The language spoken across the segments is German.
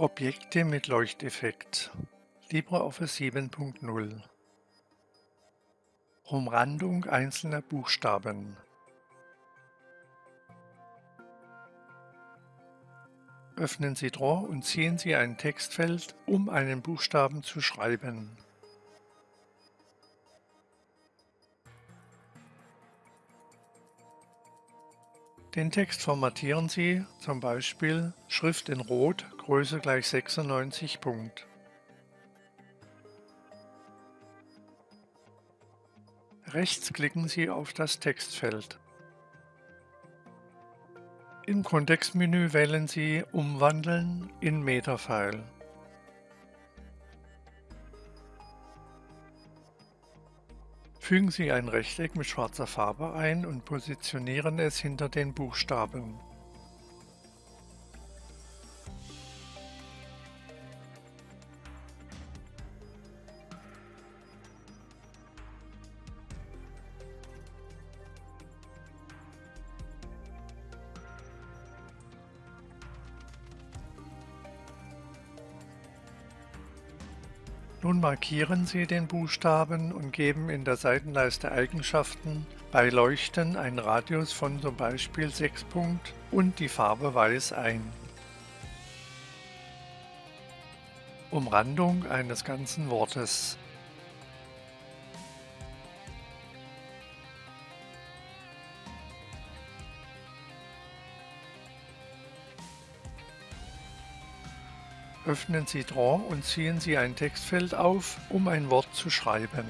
Objekte mit Leuchteffekt. LibreOffice 7.0 Umrandung einzelner Buchstaben. Öffnen Sie Draw und ziehen Sie ein Textfeld, um einen Buchstaben zu schreiben. Den Text formatieren Sie, zum Beispiel Schrift in Rot, Größe gleich 96 Punkt. Rechts klicken Sie auf das Textfeld. Im Kontextmenü wählen Sie Umwandeln in Metafile. Fügen Sie ein Rechteck mit schwarzer Farbe ein und positionieren es hinter den Buchstaben. Nun markieren Sie den Buchstaben und geben in der Seitenleiste Eigenschaften bei Leuchten einen Radius von zum Beispiel 6 Punkt und die Farbe Weiß ein. Umrandung eines ganzen Wortes Öffnen Sie Draw und ziehen Sie ein Textfeld auf, um ein Wort zu schreiben.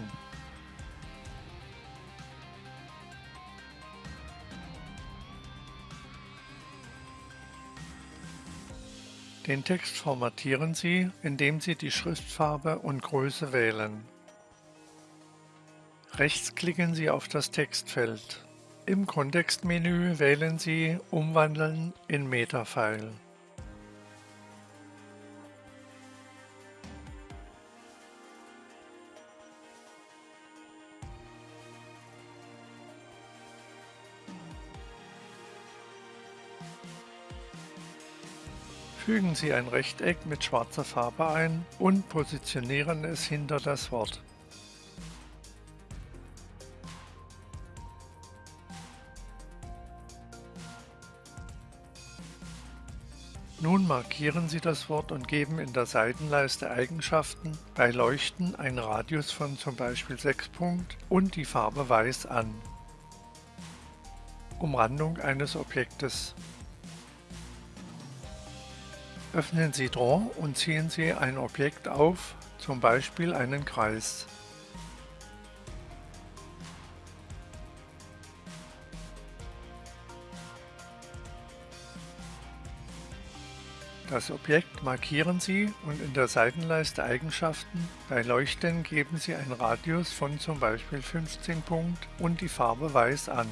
Den Text formatieren Sie, indem Sie die Schriftfarbe und Größe wählen. Rechts klicken Sie auf das Textfeld. Im Kontextmenü wählen Sie Umwandeln in Metafile. Fügen Sie ein Rechteck mit schwarzer Farbe ein und positionieren es hinter das Wort. Nun markieren Sie das Wort und geben in der Seitenleiste Eigenschaften bei Leuchten einen Radius von zum Beispiel 6 Punkt und die Farbe Weiß an. Umrandung eines Objektes Öffnen Sie Draw und ziehen Sie ein Objekt auf, zum Beispiel einen Kreis. Das Objekt markieren Sie und in der Seitenleiste Eigenschaften bei Leuchten geben Sie einen Radius von zum Beispiel 15 Punkt und die Farbe Weiß an.